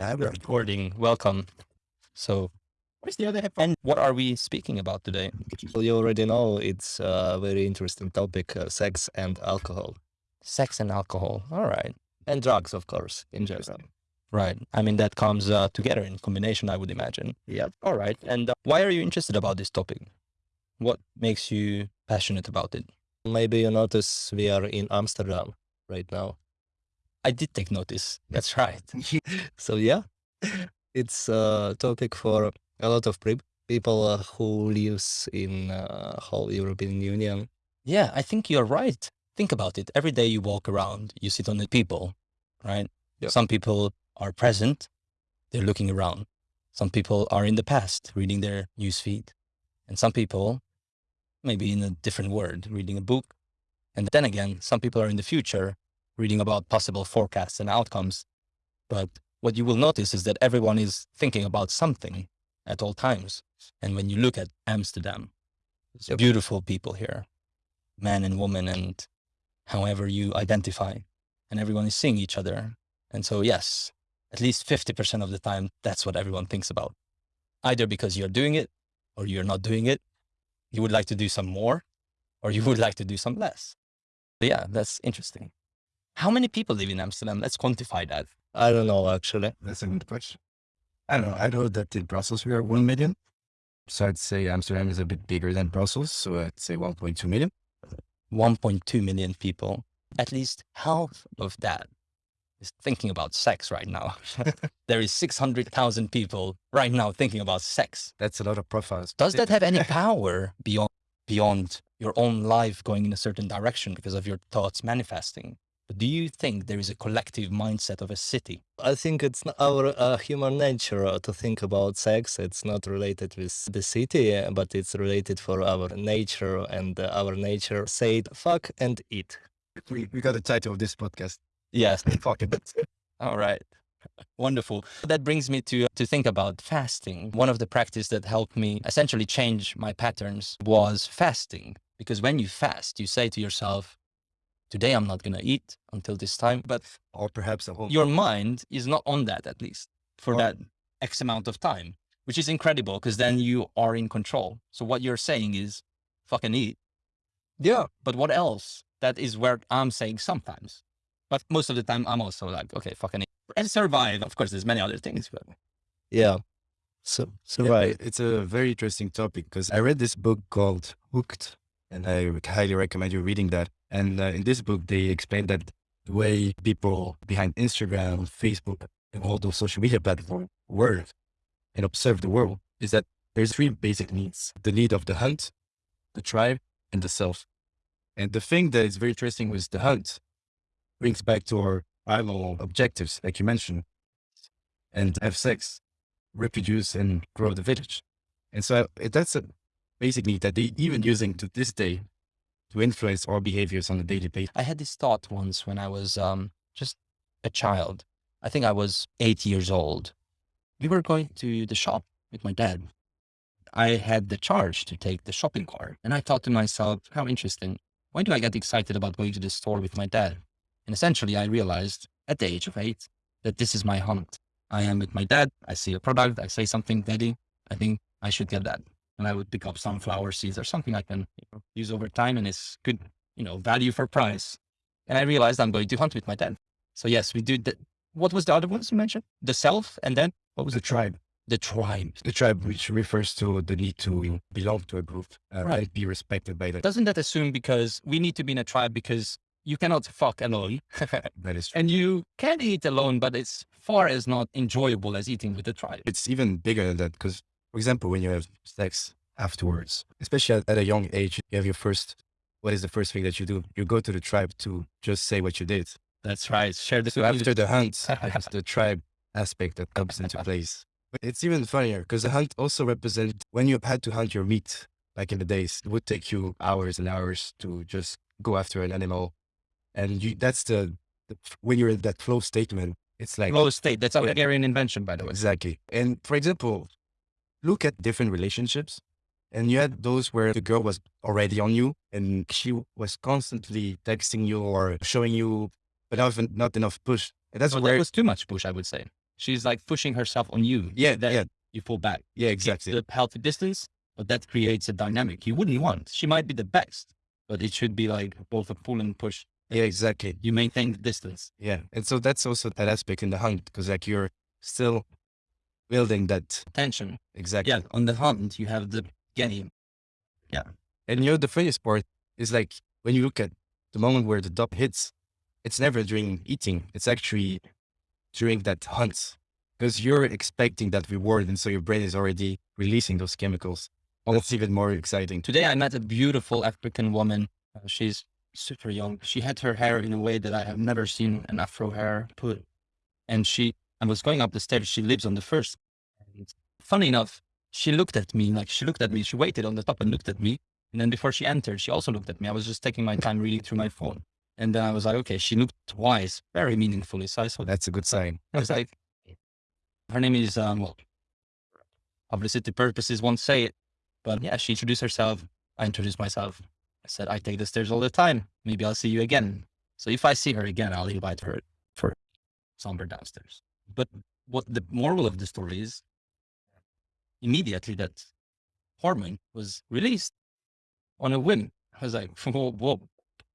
I'm recording. Welcome. So, where's the other headphone? What are we speaking about today? Well, you already know it's a very interesting topic, uh, sex and alcohol. Sex and alcohol. All right. And drugs, of course, in general. Right. I mean, that comes uh, together in combination, I would imagine. Yeah. All right. And uh, why are you interested about this topic? What makes you passionate about it? Maybe you notice we are in Amsterdam right now. I did take notice. That's right. so yeah, it's a topic for a lot of people uh, who lives in uh, whole European Union. Yeah, I think you're right. Think about it. Every day you walk around, you sit on the people, right? Yep. Some people are present, they're looking around. Some people are in the past, reading their newsfeed. And some people, maybe in a different word, reading a book. And then again, some people are in the future, reading about possible forecasts and outcomes. But what you will notice is that everyone is thinking about something at all times. And when you look at Amsterdam, it's Yep. beautiful people here, man and woman, and however you identify, and everyone is seeing each other. And so, yes, at least 50% of the time, that's what everyone thinks about. Either because you're doing it or you're not doing it. You would like to do some more or you would like to do some less. But yeah, that's interesting. How many people live in Amsterdam? Let's quantify that. I don't know actually. That's a good question. I don't know. I know that in Brussels we are 1 million. So I'd say Amsterdam is a bit bigger than Brussels. So I'd say 1.2 million. 1.2 million people. At least half of that is thinking about sex right now. there is 600,000 people right now thinking about sex. That's a lot of profiles. Does that have any power beyond, beyond your own life going in a certain direction because of your thoughts manifesting? But do you think there is a collective mindset of a city? I think it's our uh, human nature uh, to think about sex. It's not related with the city, uh, but it's related for our nature, and uh, our nature said fuck and eat. We, we got the title of this podcast. Yes. Fuck it. All right. Wonderful. That brings me to to think about fasting. One of the practice that helped me essentially change my patterns was fasting. Because when you fast, you say to yourself, today I'm not going to eat until this time. But Or perhaps a whole. your mind is not on that at least for Oh. that X amount of time, which is incredible because then you are in control. So what you're saying is fucking eat. Yeah. But what else? That is where I'm saying sometimes. But most of the time I'm also like, okay, fucking eat. And survive. Of course, there's many other things, but Yeah. So, so Yeah, right. It's a very interesting topic because I read this book called Hooked, and I would highly recommend you reading that. And uh, in this book, they explain that the way people behind Instagram, Facebook, and all those social media platforms work and observe the world is that there's three basic needs: the need of the hunt, the tribe, and the self. And the thing that is very interesting with the hunt brings back to our primal objectives, like you mentioned, and have sex reproduce and grow the village. And so I- that's a basic need that they even using to this day to influence our behaviors on a daily basis. I had this thought once when I was um, just a child. I think I was eight years old. We were going to the shop with my dad. I had the charge to take the shopping cart. And I thought to myself, how interesting. Why do I get excited about going to the store with my dad? And essentially, I realized at the age of eight that this is my hunt. I am with my dad. I see a product. I say something, Daddy, I think I should get that. And I would pick up sunflower seeds or something I can you know, use over time and it's good, you know, value for price. And I realized I'm going to hunt with my dad. So yes, we do that. What was the other ones you mentioned? The self and then what was The the tribe, the tribe? the tribe, which refers to the need to belong to a group uh, Right. and be respected by the. Doesn't that assume because we need to be in a tribe because you cannot fuck alone That is. true. and you can eat alone, but it's far as not enjoyable as eating with the tribe. It's even bigger than that because, for example, when you have sex afterwards, especially at, at a young age, you have your first. What is the first thing that you do? You go to the tribe to just say what you did. That's right. Share the So after the hunt, it's the tribe aspect that comes into place. But it's even funnier because the hunt also represents when you had to hunt your meat back in the days, it would take you hours and hours to just go after an animal. And you, that's the, the, when you're in that flow statement, it's like, flow state. That's a. Hungarian invention, by the way. exactly. And for example, look at different relationships. And you had those where the girl was already on you and she was constantly texting you or showing you, but not, not enough push. And that's oh, So where that was too much push, I would say. she's like pushing herself on you. Yeah, yeah, You pull back. yeah, exactly. The healthy distance, but that creates a dynamic you wouldn't want. She might be the best, but it should be like both a pull and push. Yeah, exactly. You maintain the distance. Yeah, and so that's also that aspect in the hunt because like you're still building that Tension. exactly. Yeah. On the hunt, you have the game. Yeah. And you know, the funniest part is like when you look at the moment where the dot hits, it's never during eating. It's actually during that hunt because you're expecting that reward. And so your brain is already releasing those chemicals. Oh, That's even more exciting. Today, I met a beautiful African woman. Uh, she's super young. She had her hair in a way that I have never seen an Afro hair put. And she, I was going up the stairs. She lives on the first. And funny enough, she looked at me, like she looked at me. She waited on the top and looked at me. And then before she entered, she also looked at me. I was just taking my time reading through my phone. And then I was like, okay, she looked twice, very meaningfully. So I saw. That's a good sign. I was like, her name is, um, well, publicity purposes won't say it, but yeah, she introduced herself. I introduced myself. I said, I take the stairs all the time. Maybe I'll see you again. So if I see her again, I'll invite her for somewhere downstairs. But what the moral of the story is, immediately that hormone was released on a whim. I was like, whoa, whoa,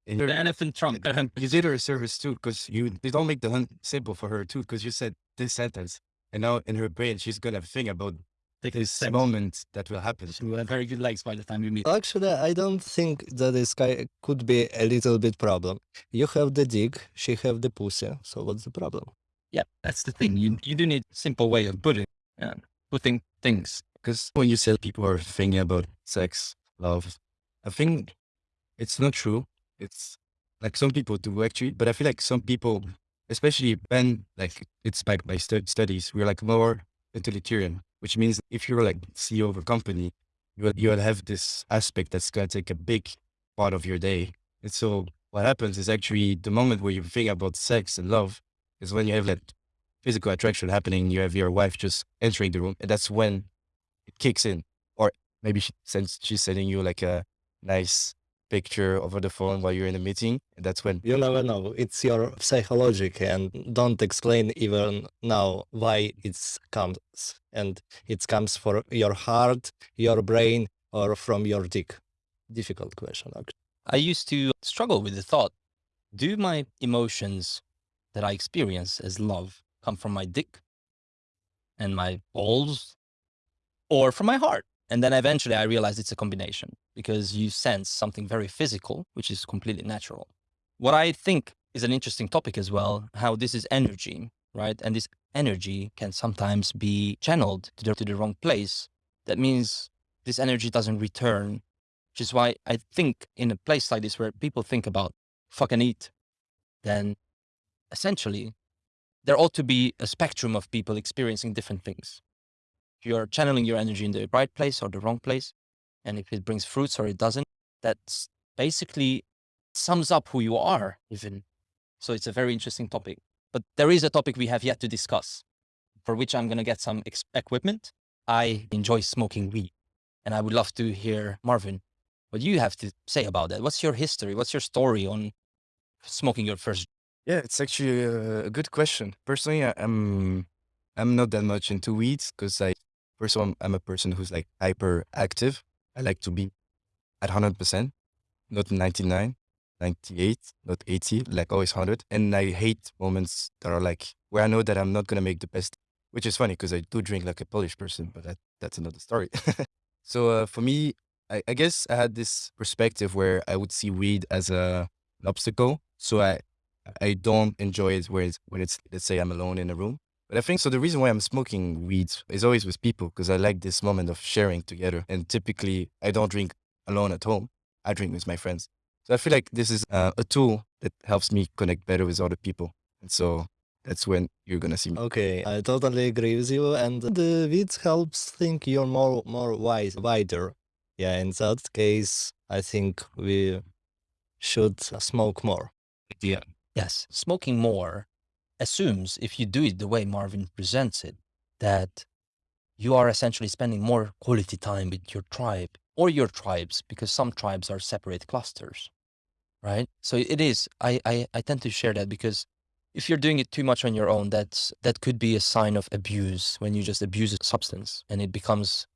And the elephant trunk. you did her a service too because you they don't make the hunt simple for her too because you said this sentence and now in her brain she's gonna think about Take this steps. moment that will happen. She will have very good legs by the time we meet. Actually, I don't think that this guy could be a little bit problem. You have the dick, she have the pussy. So what's the problem? Yeah, that's the thing. You you do need a simple way of putting yeah, putting things. Because when you say people are thinking about sex, love, I think it's not true. It's like some people do actually, but I feel like some people, especially when like it's backed by stu- studies, we're like more utilitarian, which means if you're like CEO of a company, you will, you will have this aspect that's going to take a big part of your day. And so what happens is actually the moment where you think about sex and love is when you have that physical attraction happening. You have your wife just entering the room, and that's when it kicks in. Or maybe she sends, she's sending you like a nice picture over the phone while you're in a meeting, and that's when You never know. It's your psychologic and don't explain even now why it comes. And it comes for your heart, your brain, or from your dick. Difficult question, actually. I used to struggle with the thought: Do my emotions that I experience as love come from my dick and my balls, or from my heart? And then eventually, I realized it's a combination because you sense something very physical, which is completely natural. What I think is an interesting topic as well: how this is energy, right? And this energy can sometimes be channeled to the, to the wrong place. That means this energy doesn't return which is why I think in a place like this where people think about fucking eat, then essentially there ought to be a spectrum of people experiencing different things. You're channeling your energy in the right place or the wrong place, and if it brings fruits or it doesn't, that's basically sums up who you are even. So it's a very interesting topic. But there is a topic we have yet to discuss, for which I'm going to get some equipment. I enjoy smoking weed, and I would love to hear Marvin what you have to say about that. What's your history? What's your story on smoking your first? Yeah, it's actually a, good question. Personally, I'm I'm not that much into weeds because I first of all I'm a person who's like hyper active. I like to be at hundred percent, not 99, 98, not 80, like always hundred. And I hate moments that are like where I know that I'm not gonna make the best. Which is funny because I do drink like a Polish person, but that that's another story. so uh, for me, I, I guess I had this perspective where I would see weed as a an obstacle. So I I don't enjoy it when it's, when it's, let's say I'm alone in a room. But I think so. The reason why I'm smoking weeds is always with people because I like this moment of sharing together. And typically, I don't drink alone at home. I drink with my friends. So I feel like this is uh, a tool that helps me connect better with other people. And so that's when you're gonna see me. Okay, I totally agree with you. And the weed helps think you're more more wise, wider. Yeah, in that case, I think we should smoke more. Yeah. Yes, smoking more assumes if you do it the way Marvin presents it, that you are essentially spending more quality time with your tribe or your tribes because some tribes are separate clusters, right? So it is. I I, I tend to share that because if you're doing it too much on your own, that's that could be a sign of abuse when you just abuse a substance and it becomes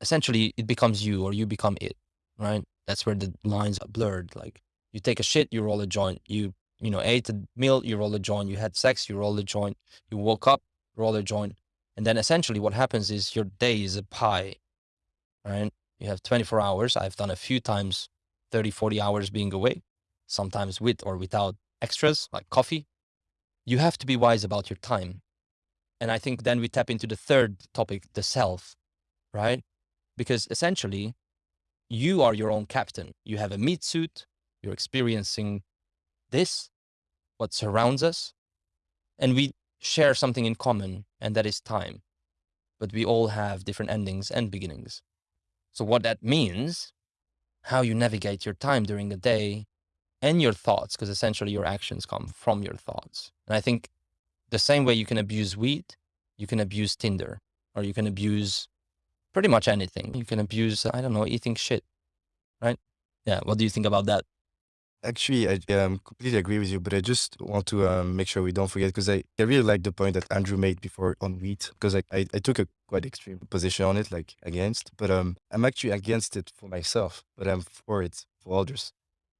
essentially it becomes you or you become it, right? That's where the lines are blurred. Like you take a shit, you roll a joint. You you know ate a meal, you roll a joint. You had sex, you roll a joint. You woke up, roll a joint, and then essentially what happens is your day is a pie, right? You have 24 hours. I've done a few times 30, 40 hours being awake, sometimes with or without extras like coffee. You have to be wise about your time. And I think then we tap into the third topic, the self, right? Because essentially, you are your own captain. You have a meat suit, you're experiencing this, what surrounds us, and we share something in common, and that is time. But we all have different endings and beginnings. So, what that means, how you navigate your time during the day and your thoughts, because essentially your actions come from your thoughts. And I think the same way you can abuse weed, you can abuse Tinder, or you can abuse pretty much anything. You can abuse, I don't know, eating shit, right? Yeah. What do you think about that? Actually, I um, completely agree with you, but I just want to um, make sure we don't forget because I, I really like the point that Andrew made before on wheat because I, I, I took a quite extreme position on it, like against, but um, I'm actually against it for myself, but I'm for it for others.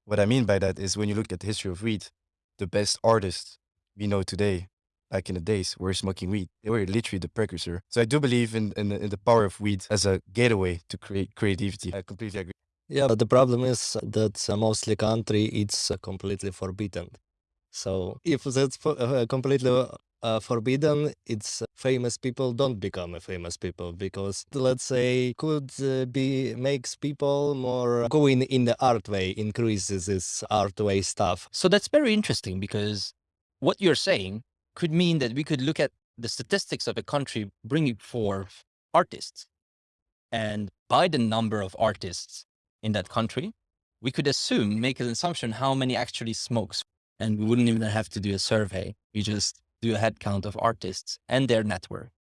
What I mean by that is when you look at the history of wheat, the best artists we know today, back in the days, were smoking weed. They were literally the precursor. So I do believe in, in, the- in the power of weed as a gateway to create creativity. I completely agree. Yeah, but the problem is that uh, mostly country it's uh, completely forbidden. So if that's uh, completely uh, forbidden, it's famous people don't become a famous people because let's say could uh, be makes people more going in the art way, increases this art way stuff. So that's very interesting because what you're saying could mean that we could look at the statistics of a country bringing forth artists. And by the number of artists in that country, we could assume, make an assumption how many actually smokes. And we wouldn't even have to do a survey. We just do a head count of artists and their network.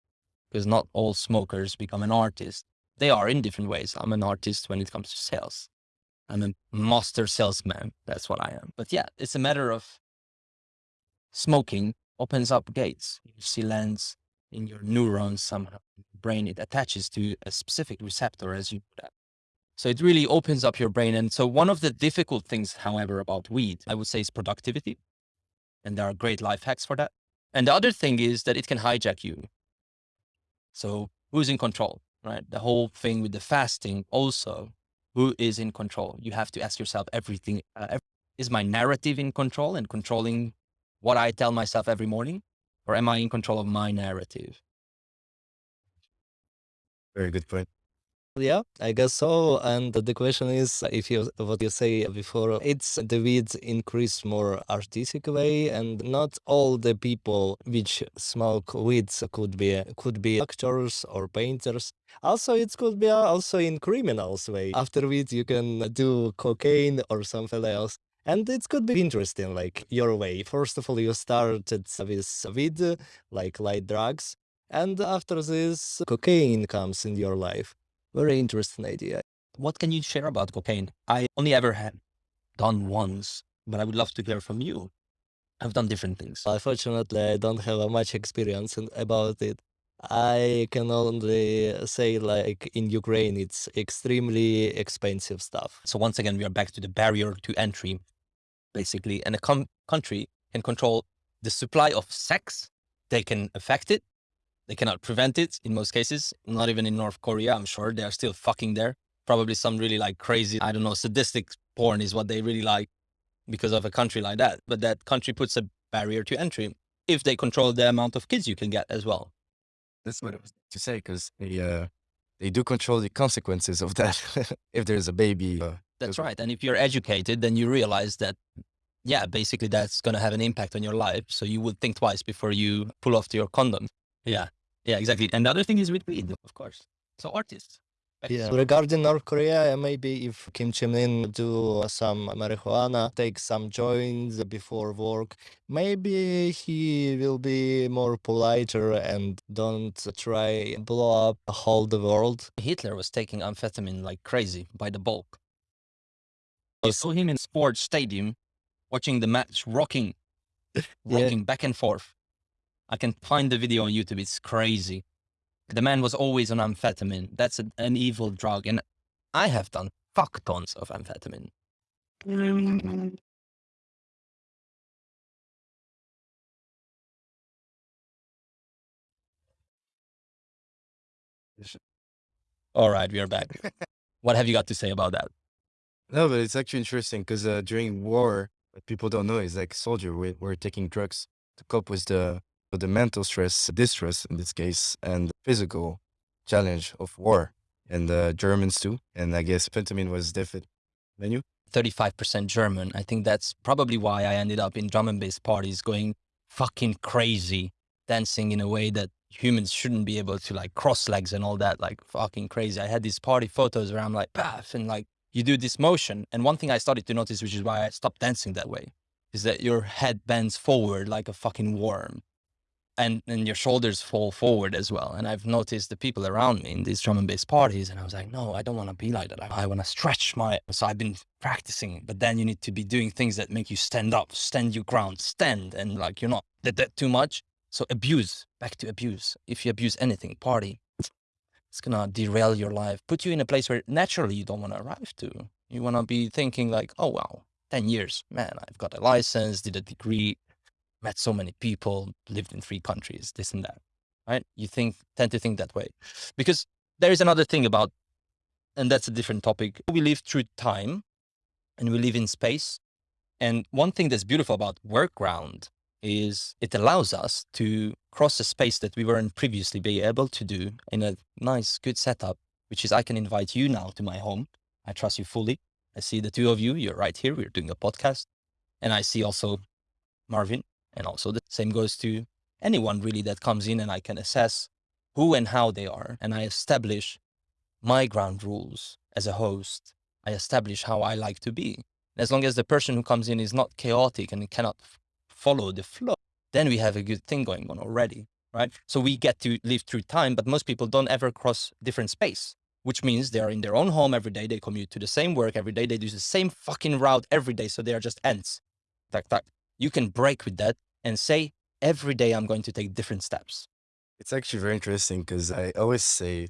Because not all smokers become an artist. They are in different ways. I'm an artist when it comes to sales. I'm a master salesman. That's what I am. But yeah, it's a matter of smoking opens up gates. You see lens in your neurons somehow. Brain, it attaches to a specific receptor as you put that. So it really opens up your brain. And so one of the difficult things, however, about weed, I would say is productivity. And there are great life hacks for that. And the other thing is that it can hijack you. So who's in control, right? The whole thing with the fasting also, who is in control? You have to ask yourself everything. Uh, is my narrative in control and controlling what I tell myself every morning? Or am I in control of my narrative? Very good point. Yeah, I guess so. And the question is, if you what you say before, it's the weeds increase more artistic way, and not all the people which smoke weeds could be could be actors or painters. Also, it could be also in criminals way. After weed, you can do cocaine or something else. And it could be interesting, like your way. First of all, you started with weed, like light drugs, and after this, cocaine comes in your life. Very interesting idea. What can you share about cocaine? I only ever had done once, but I would love to hear from you. I've done different things. Unfortunately, I don't have much experience in, about it. I can only say, like in Ukraine, it's extremely expensive stuff. So once again, we are back to the barrier to entry, basically. And a com- country can control the supply of sex. They can affect it. They cannot prevent it in most cases. Not even in North Korea, I'm sure they are still fucking there. Probably some really like crazy, I don't know, sadistic porn is what they really like because of a country like that. But that country puts a barrier to entry if they control the amount of kids you can get as well. That's what I was to say because they uh, they do control the consequences of that. if there's a baby, uh, That's right. And if you're educated, then you realize that, yeah, basically that's going to have an impact on your life. So you would think twice before you pull off your condom. Yeah. Yeah, exactly. And the other thing is with weed, of course. So artists. Yeah. Regarding North Korea, maybe if Kim Jong Un do some marijuana, take some joints before work, maybe he will be more politer and don't try blow up the whole the world. Hitler was taking amphetamine like crazy by the bulk. I saw him in sports stadium watching the match rocking Yeah. rocking back and forth. I can find the video on YouTube. It's crazy. The man was always on amphetamine. That's a, an evil drug. And I have done fuck tons of amphetamine. All right, we are back. what have you got to say about that? No, but it's actually interesting because uh, during war, what people don't know is like soldier we're taking drugs to cope with the with the mental stress, distress in this case, and physical challenge of war, and the Germans too. And I guess fentanyl was definitely menu. 35% German. I think that's probably why I ended up in drum and bass parties going fucking crazy, dancing in a way that humans shouldn't be able to like cross legs and all that, like fucking crazy. I had these party photos where I'm like, path, and like you do this motion. And one thing I started to notice, which is why I stopped dancing that way, is that your head bends forward like a fucking worm. And, and your shoulders fall forward as well. And I've noticed the people around me in these drum and bass parties, and I was like, no, I don't want to be like that. I, I want to stretch my. So I've been practicing, but then you need to be doing things that make you stand up, stand your ground, stand, and like you're not did that too much. So abuse, back to abuse. If you abuse anything, party, it's gonna derail your life, put you in a place where naturally you don't want to arrive to. You want to be thinking like, oh wow, 10 years, man, I've got a license, did a degree, met so many people, lived in three countries, this and that, right? You think, tend to think that way. Because there is another thing about, and that's a different topic. We live through time and we live in space. And one thing that's beautiful about Workground is it allows us to cross a space that we weren't previously be able to do in a nice, good setup, which is I can invite you now to my home. I trust you fully. I see the two of you, you're right here. We're doing a podcast. And I see also Marvin. And also the same goes to anyone really that comes in and I can assess who and how they are. And I establish my ground rules as a host. I establish how I like to be. As long as the person who comes in is not chaotic and cannot follow the flow, then we have a good thing going on already, right? So we get to live through time, but most people don't ever cross different space, which means they are in their own home every day. They commute to the same work every day. They do the same fucking route every day. So they are just ants. Tak, tak. You can break with that and say, every day I'm going to take different steps. It's actually very interesting because I always say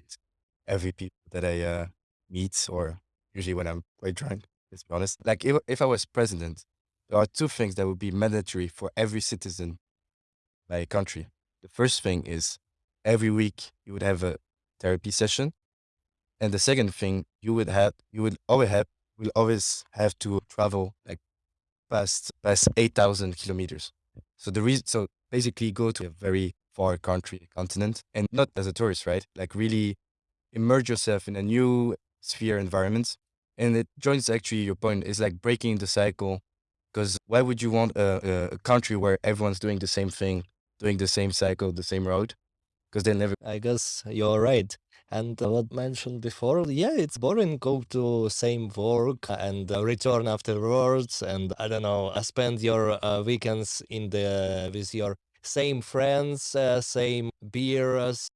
every people that I uh, meet, or usually when I'm quite drunk, let's be honest, like if, if I was president, there are two things that would be mandatory for every citizen by a country. The first thing is every week you would have a therapy session. And the second thing you would have, you would always have, will always have to travel like past, past 8,000 kilometers. So the reason, so basically go to a very far country, continent, and not as a tourist, right? Like really immerse yourself in a new sphere environment. And it joins actually your point is like breaking the cycle. Because why would you want a, a country where everyone's doing the same thing, doing the same cycle, the same road? Because they'll never. I guess you're right. And what mentioned before, yeah, it's boring. Go to same work and uh, return afterwards, and I don't know, uh, spend your uh, weekends in the with your same friends, same beers,